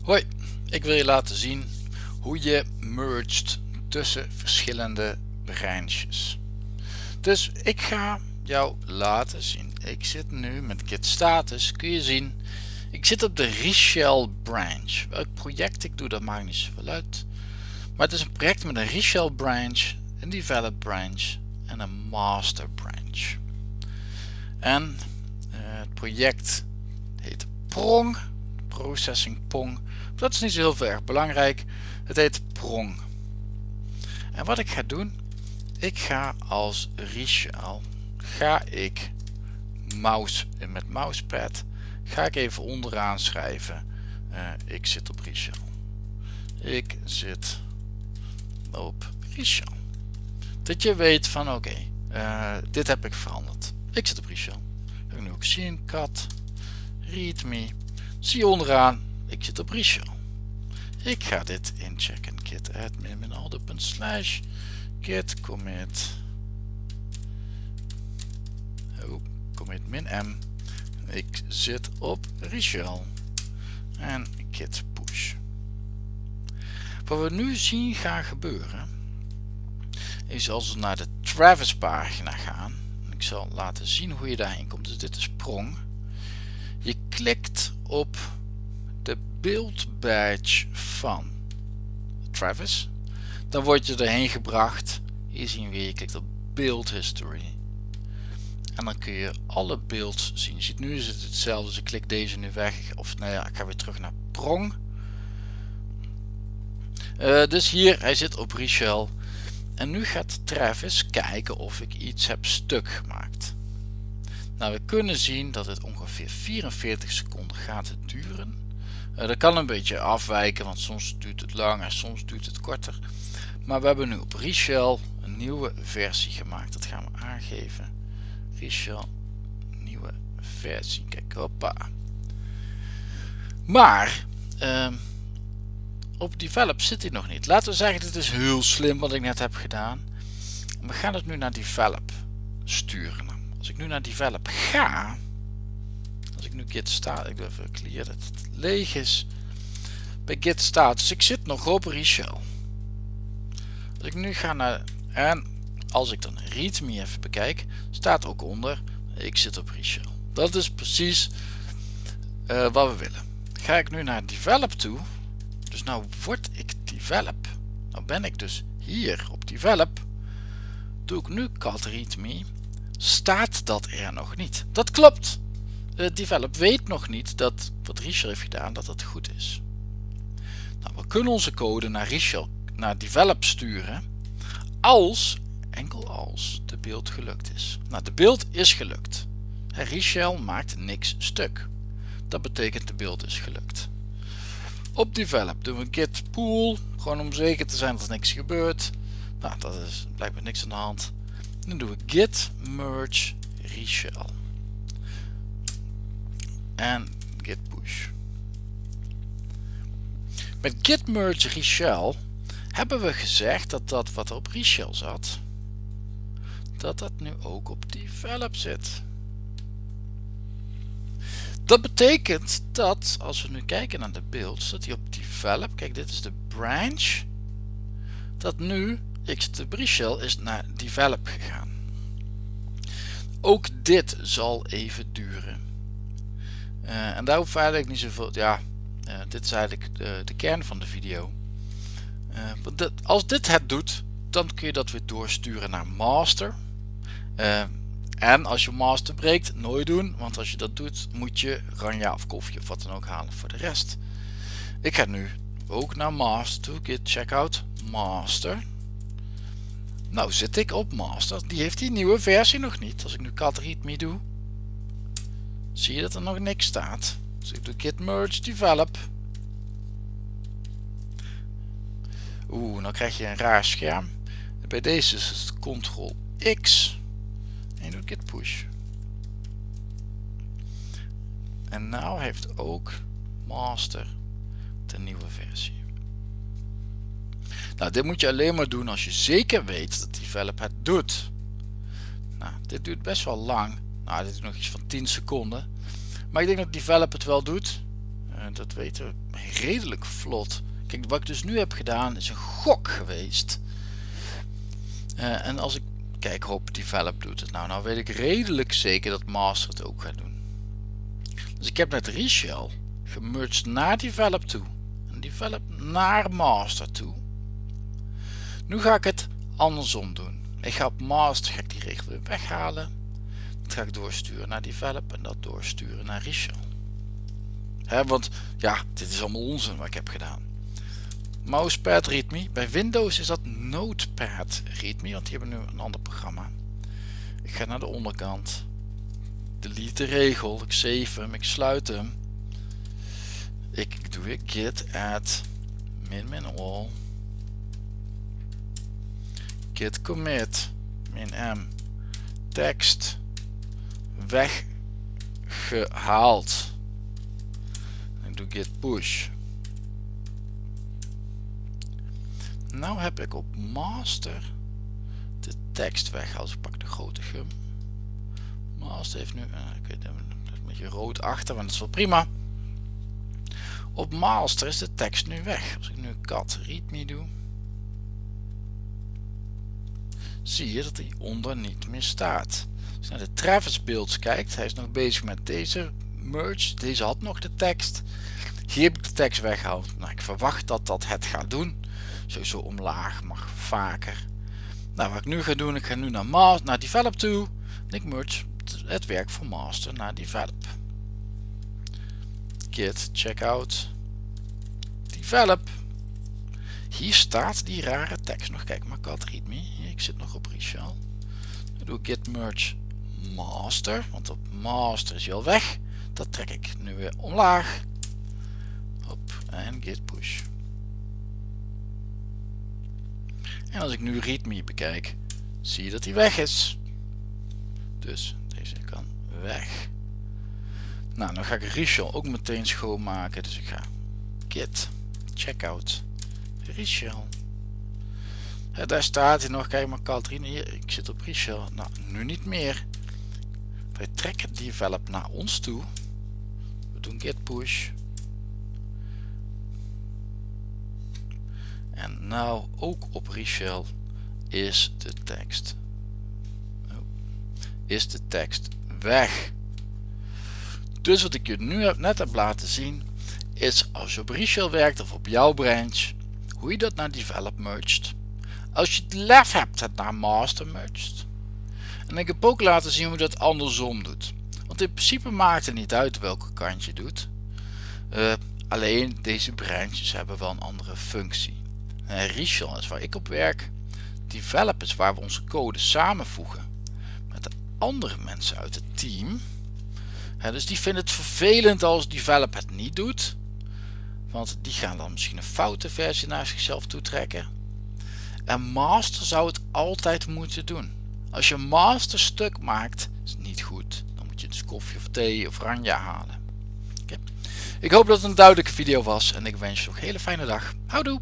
Hoi, ik wil je laten zien hoe je merged tussen verschillende branches. Dus ik ga jou laten zien. Ik zit nu met git status, kun je zien. Ik zit op de Reshell branch. Welk project ik doe, dat maakt niet zoveel uit. Maar het is een project met een Reshell branch, een develop branch en een master branch. En uh, het project heet Prong, Processing Pong. Dat is niet zo heel erg belangrijk. Het heet Prong. En wat ik ga doen, ik ga als Richel, ga ik mouse, met mousepad, ga ik even onderaan schrijven. Uh, ik zit op Richel. Ik zit op Richel. Dat je weet van oké, uh, dit heb ik veranderd. Ik zit op Richel. Ik nu ook zien, cat, readme. Zie je onderaan, ik zit op Richel. Ik ga dit inchecken. Git admin min slash git commit oh, commit min m. Ik zit op Richel en git push. Wat we nu zien gaan gebeuren is als we naar de Travis pagina gaan. Ik zal laten zien hoe je daarheen komt. Dus dit is Prong. Je klikt op de build badge van Travis. Dan word je erheen gebracht. Hier zien we, je klikt op build history. En dan kun je alle builds zien. Ziet nu is het hetzelfde, dus ik klik deze nu weg. Of nou ja, ik ga weer terug naar Prong. Uh, dus hier, hij zit op Reshell. En nu gaat Travis kijken of ik iets heb stuk gemaakt. Nou, we kunnen zien dat het ongeveer 44 seconden gaat duren. Uh, dat kan een beetje afwijken, want soms duurt het langer, soms duurt het korter. Maar we hebben nu op Reshell een nieuwe versie gemaakt. Dat gaan we aangeven. Reshell, nieuwe versie. Kijk, hoppa. Maar, uh, op develop zit hij nog niet. Laten we zeggen, dit is heel slim wat ik net heb gedaan. We gaan het nu naar develop sturen. Als ik nu naar develop ga, als ik nu git staat, ik doe even clear dat het leeg is. Bij git staat, dus ik zit nog op Reshell. Als ik nu ga naar, en als ik dan readme even bekijk, staat ook onder, ik zit op Reshell. Dat is precies uh, wat we willen. Ga ik nu naar develop toe, dus nou word ik develop. Nou ben ik dus hier op develop. Doe ik nu cat readme staat dat er nog niet. Dat klopt. De develop weet nog niet dat wat Richel heeft gedaan, dat dat goed is. Nou, we kunnen onze code naar Richel, naar develop sturen, als, enkel als, de beeld gelukt is. Nou, de beeld is gelukt. Richel maakt niks stuk. Dat betekent de beeld is gelukt. Op develop doen we git pool, gewoon om zeker te zijn dat er niks gebeurt. Nou, dat is blijkbaar niks aan de hand. Dan doen we git merge reshell. En git push. Met git merge reshell hebben we gezegd dat dat wat op reshell zat, dat dat nu ook op develop zit. Dat betekent dat als we nu kijken naar de beeld, dat hij op develop, kijk dit is de branch, dat nu Xtbrishell is naar develop gegaan. Ook dit zal even duren. Uh, en daar hoeft eigenlijk niet zoveel, ja, uh, dit is eigenlijk de, de, kern van de video. Uh, dit, als dit het doet, dan kun je dat weer doorsturen naar master. en als je master breekt, nooit doen, want als je dat doet, moet je ranja of koffie of wat dan ook halen voor de rest. Ik ga nu ook naar master git checkout master. Nou zit ik op master. Die heeft die nieuwe versie nog niet. Als ik nu cat readme doe. Zie je dat er nog niks staat. Dus ik doe git merge develop. Oeh, dan krijg je een raar scherm. Bij deze is het ctrl X. En je doet git push. En nou heeft ook master de nieuwe versie. Nou, dit moet je alleen maar doen als je zeker weet dat develop het doet. Nou, dit duurt best wel lang. Nou, dit is nog iets van 10 seconden. Maar ik denk dat develop het wel doet. Uh, dat weten we redelijk vlot. Kijk, wat ik dus nu heb gedaan is een gok geweest. Uh, en als ik, kijk, hoop develop doet het nou. Nou weet ik redelijk zeker dat master het ook gaat doen. Dus ik heb net reshell gemerged naar develop toe. En develop naar master toe. Nu ga ik het andersom doen. Ik ga op master ga die regel weer weghalen. Dat ga ik doorsturen naar develop en dat doorsturen naar. He, want ja, dit is allemaal onzin wat ik heb gedaan. Mousepad readme. Bij Windows is dat Notepad readme, want die hebben nu een ander programma. Ik ga naar de onderkant. Delete de regel. Ik save hem. Ik sluit hem. Ik doe weer git add min min all. Git commit min m tekst weggehaald. Ik doe git push. Nou heb ik op master de tekst weg als ik pak de grote gum. Master heeft nu, uh, ik weet, een beetje rood achter, maar dat is wel prima. Op master is de tekst nu weg. Als ik nu cat readme doe, zie je dat hij onder niet meer staat. Als je naar de Travis builds kijkt, hij is nog bezig met deze merge. Deze had nog de tekst. Hier heb ik de tekst weggehaald. Nou, ik verwacht dat dat het gaat doen. Sowieso omlaag, mag vaker. Nou, wat ik nu ga doen, ik ga nu naar, master, naar develop toe. Ik merge het werk van master naar develop. Git checkout develop. Hier staat die rare tekst nog. Kijk maar, cat readme. ik zit nog op reshell. Ik doe git merge master, want op master is al weg. Dat trek ik nu weer omlaag. Hop, en git push. En als ik nu readme bekijk, zie je dat hij weg is. Dus deze kan weg. Nou, dan ga ik reshell ook meteen schoonmaken. Dus ik ga git checkout Ja, daar staat hij nog. Kijk maar Katrien. Hier, ik zit op reshell. Nou, nu niet meer. Wij trekken develop naar ons toe. We doen git push. En nou ook op reshell is de tekst. Oh, is de tekst weg. Dus wat ik je nu net heb laten zien is als je op reshell werkt of op jouw branch hoe je dat naar develop merged. Als je het lef hebt het naar master merged. En ik heb ook laten zien hoe je dat andersom doet. Want in principe maakt het niet uit welke kant je doet. Uh, alleen deze branches hebben wel een andere functie. Reshell is waar ik op werk. Develop is waar we onze code samenvoegen met de andere mensen uit het team. dus die vinden het vervelend als develop het niet doet. Want die gaan dan misschien een foute versie naar zichzelf toetrekken. En master zou het altijd moeten doen. Als je master stuk maakt, is het niet goed. Dan moet je dus koffie of thee of oranje halen. Ik hoop dat het een duidelijke video was en ik wens je nog een hele fijne dag. Houdoe!